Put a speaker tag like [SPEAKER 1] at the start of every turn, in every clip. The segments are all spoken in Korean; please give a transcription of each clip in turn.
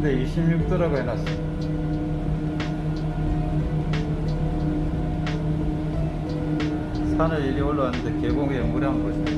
[SPEAKER 1] 근데 26도라고 해놨어. 산을 이리 올라왔는데 계곡에 물이 한 보시.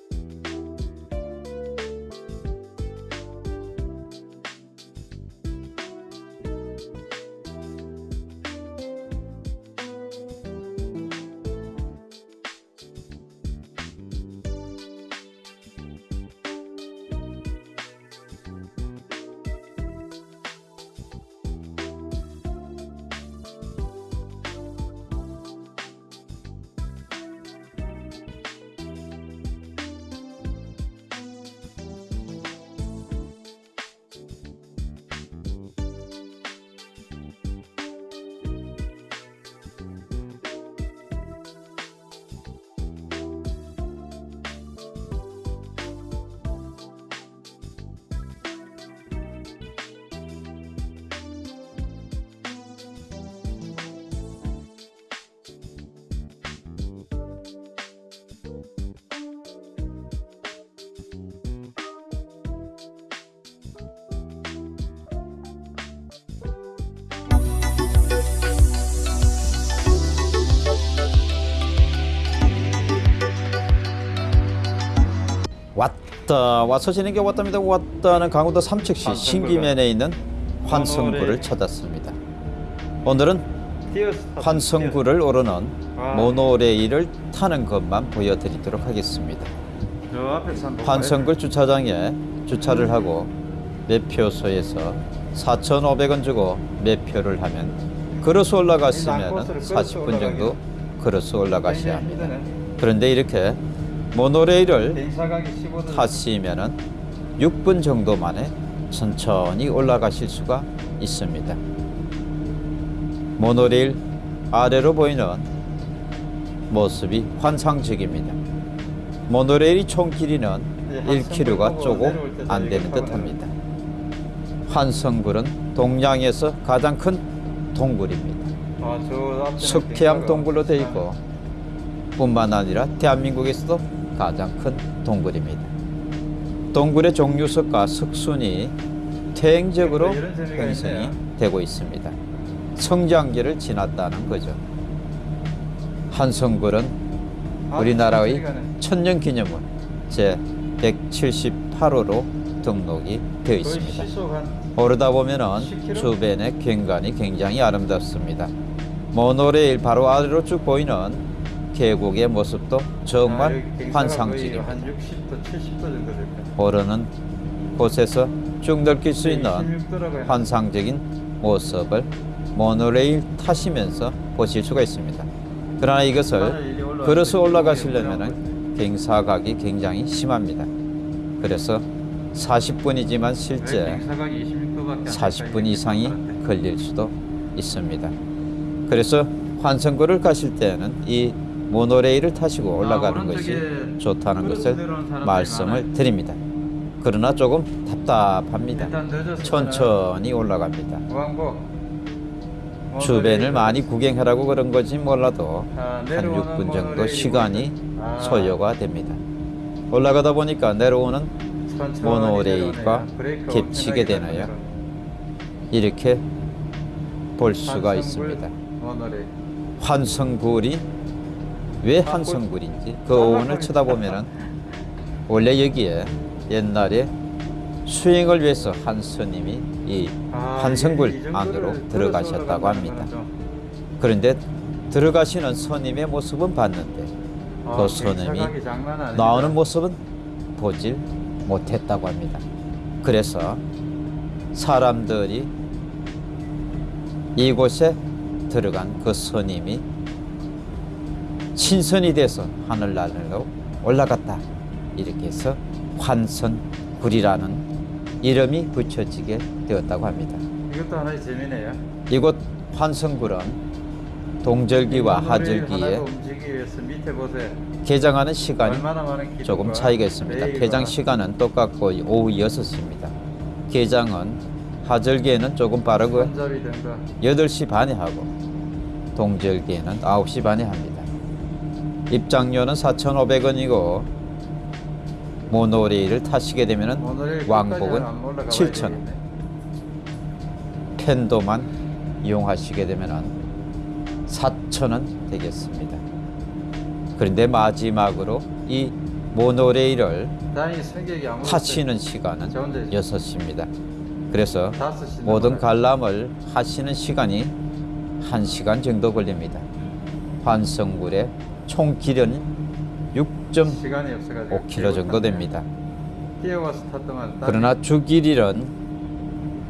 [SPEAKER 2] 왔다 와서 지는 게 왔답니다. 왔다는 강원도 삼척시 신기면에 있는
[SPEAKER 1] 모노레일.
[SPEAKER 2] 찾았습니다. 오늘은 환성굴을 오르는
[SPEAKER 1] 아.
[SPEAKER 2] 모노레일을 타는 것만 보여드리도록 하겠습니다. 환성굴 주차장에 주차를 하고 매표소에서 4,500원 주고 매표를 하면 걸어서 올라갔으면
[SPEAKER 1] 코스를 걸어서
[SPEAKER 2] 40분 정도 걸어서 올라가셔야 합니다. 그런데 이렇게 모노레일을
[SPEAKER 1] 15도.
[SPEAKER 2] 타시면은 6분 정도 만에 천천히 올라가실 수가 있습니다. 모노레일 아래로 보이는 모습이 환상적입니다. 모노레일이 총 길이는
[SPEAKER 1] 네,
[SPEAKER 2] 1km가
[SPEAKER 1] 환성굴
[SPEAKER 2] 조금 안 되는
[SPEAKER 1] 저기
[SPEAKER 2] 듯합니다. 환성굴은 동양에서 가장 큰 동굴입니다.
[SPEAKER 1] 아,
[SPEAKER 2] 석회암 동굴로 되어. 있고 뿐만 아니라 대한민국에서도 가장 큰 동굴입니다. 동굴의 종류석과 석순이 퇴행적으로
[SPEAKER 1] 이런 재미가
[SPEAKER 2] 형성이. 되고 있습니다. 성장기를 지났다는 거죠. 한성굴은
[SPEAKER 1] 아,
[SPEAKER 2] 우리나라의. 천년기념물 제 178호로 등록이 되어 있습니다. 오르다 보면은
[SPEAKER 1] 10km?
[SPEAKER 2] 주변의景관이 굉장히 아름답습니다. 모노레일 바로 아래로 쭉 보이는 계곡의 모습도
[SPEAKER 1] 아,
[SPEAKER 2] 정말
[SPEAKER 1] 경사가
[SPEAKER 2] 환상적입니다.
[SPEAKER 1] 거의 한 60도, 70도 정도 될 거예요.
[SPEAKER 2] 오르는 곳에서 쭉 느낄 수 있는
[SPEAKER 1] 26도라고 해놨
[SPEAKER 2] 환상적인 모습을 모노레일 타시면서 보실 수가 있습니다. 그러나 이것을 걸어서 올라가시려면 경사각이 굉장히 심합니다. 그래서 40분이지만 실제
[SPEAKER 1] 경사각이 26도밖에
[SPEAKER 2] 40분 이상이 걸릴 수도 있습니다. 그래서 환성굴을 가실 때는 이 모노레일을 타시고 올라가는 것이 좋다는 것을 말씀을 드립니다. 그러나 조금 답답합니다. 천천히 올라갑니다. 주변을 많이 구경하라고 그런 건지 몰라도
[SPEAKER 1] 아,
[SPEAKER 2] 한
[SPEAKER 1] 내려오는
[SPEAKER 2] 6분 정도 시간이
[SPEAKER 1] 아.
[SPEAKER 2] 소요가 됩니다. 올라가다 보니까 내려오는 모노레일과 겹치게 되나요? 이렇게 볼 수가 있습니다. 환성굴이 왜 환성굴인지 그 오원을 쳐다보면은 원래 여기에 옛날에 수행을 위해서 한 스님이 이
[SPEAKER 1] 아, 이 정도를
[SPEAKER 2] 안으로 들어가셨다고 합니다. 그런데 들어가시는 스님의 모습은 봤는데
[SPEAKER 1] 아,
[SPEAKER 2] 그 스님이. 나오는 모습은 보질 못했다고 합니다. 그래서 사람들이 이곳에 들어간 그 스님이 신선이 돼서 하늘나라로 올라갔다. 이렇게 해서 환선굴이라는 이름이 붙여지게 되었다고 합니다.
[SPEAKER 1] 이것도 하나의 재미네요.
[SPEAKER 2] 이곳 환선굴은 동절기와 하절기에. 개장하는 시간이 조금 차이가 있습니다. 개장 시간은 똑같고 오후 6시입니다. 개장은 하절기에는 조금 빠르고
[SPEAKER 1] 손잡이 등과
[SPEAKER 2] 8시 반에 하고 동절기에는 9시 반에 합니다. 입장료는 4,500원이고 모노레일을 타시게 되면
[SPEAKER 1] 모노레일
[SPEAKER 2] 왕복은
[SPEAKER 1] 끝까지 안 올라가봐야
[SPEAKER 2] 7,000원.
[SPEAKER 1] 되겠네.
[SPEAKER 2] 펜도만 이용하시게 되면 4,000원 되겠습니다. 그런데 마지막으로 이 모노레일을 타시는 시간은
[SPEAKER 1] 저 혼자 있어요.
[SPEAKER 2] 6시입니다. 그래서 모든. 관람을 하시는 시간이 1시간 정도 걸립니다. 환성굴의 총 길이는 6.5km
[SPEAKER 1] 시간이 없어가지고
[SPEAKER 2] 정도 됩니다. 그러나 주 길이는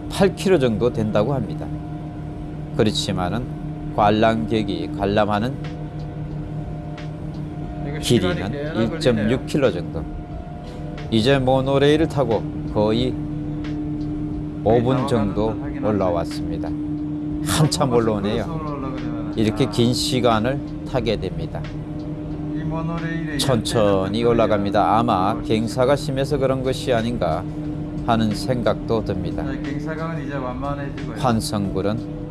[SPEAKER 2] 8km 정도 된다고 합니다. 그렇지만은 관람객이 관람하는 길이는 1.6km 정도. 이제 모노레일을 타고 거의 5분 정도 올라왔습니다. 한참 올라오네요. 이렇게 긴 시간을 타게 됩니다. 천천히 올라갑니다. 아마 갱사가 심해서 그런 것이 아닌가 하는 생각도 듭니다.
[SPEAKER 1] 완만해지고요.
[SPEAKER 2] 환성굴은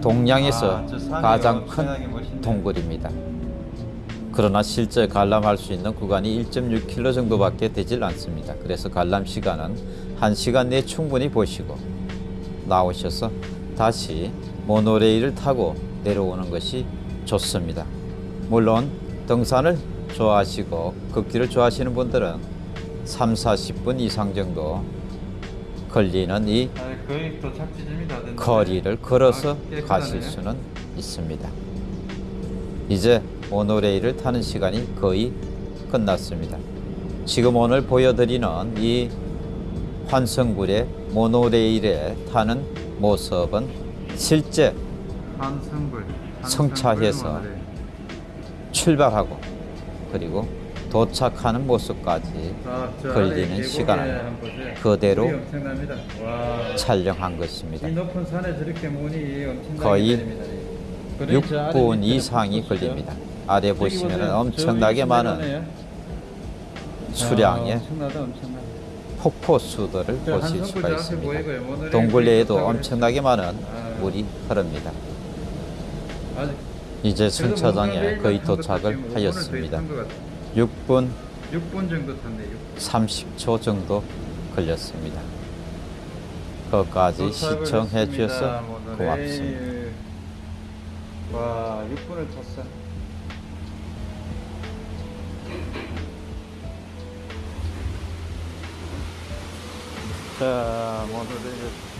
[SPEAKER 2] 동양에서
[SPEAKER 1] 아,
[SPEAKER 2] 가장 큰. 동굴입니다. 그러나 실제 관람할 수 있는 구간이 1.6km 정도밖에 되질 않습니다. 그래서 관람 시간은 1시간 내에 충분히 보시고 나오셔서 다시 모노레일을 타고 내려오는 것이 좋습니다. 물론 등산을 좋아하시고 걷기를 좋아하시는 분들은 3, 40분 이상 정도 걸리는 이
[SPEAKER 1] 아.
[SPEAKER 2] 거리를 걸어서
[SPEAKER 1] 아.
[SPEAKER 2] 가실 수는 있습니다. 이제 모노레일을 타는 시간이 거의 끝났습니다. 지금 오늘 보여드리는 이 환성굴의 모노레일에 타는 모습은 실제
[SPEAKER 1] 한성불.
[SPEAKER 2] 성차해서
[SPEAKER 1] 한성불 모노레일.
[SPEAKER 2] 출발하고 그리고 도착하는 모습까지
[SPEAKER 1] 아, 저
[SPEAKER 2] 걸리는 시간을. 그대로. 촬영한 것입니다.
[SPEAKER 1] 엄청나게
[SPEAKER 2] 거의
[SPEAKER 1] 내립니다. 그러니 저 아래
[SPEAKER 2] 6분
[SPEAKER 1] 밑에는
[SPEAKER 2] 이상이
[SPEAKER 1] 보십시오.
[SPEAKER 2] 걸립니다. 아래 보시면
[SPEAKER 1] 보세요.
[SPEAKER 2] 엄청나게
[SPEAKER 1] 저기
[SPEAKER 2] 많은
[SPEAKER 1] 내려오네요.
[SPEAKER 2] 수량의
[SPEAKER 1] 아.
[SPEAKER 2] 폭포수들을
[SPEAKER 1] 저
[SPEAKER 2] 보실 수가 있습니다.
[SPEAKER 1] 보이고요. 모노레일
[SPEAKER 2] 동굴 내에도
[SPEAKER 1] 도착을
[SPEAKER 2] 엄청나게 많은
[SPEAKER 1] 아.
[SPEAKER 2] 물이 흐릅니다. 이제 승차장에
[SPEAKER 1] 모노레일
[SPEAKER 2] 거의 도착을
[SPEAKER 1] 타시면 5분을 더
[SPEAKER 2] 하였습니다.
[SPEAKER 1] 탄것 같아요.
[SPEAKER 2] 6분
[SPEAKER 1] 6분 정도 탔네. 6분.
[SPEAKER 2] 30초 정도 걸렸습니다.
[SPEAKER 1] 도착을
[SPEAKER 2] 시청해. 주셔서
[SPEAKER 1] 모노레일.
[SPEAKER 2] 고맙습니다.
[SPEAKER 1] 와 6분을 탔어. 자 모노레일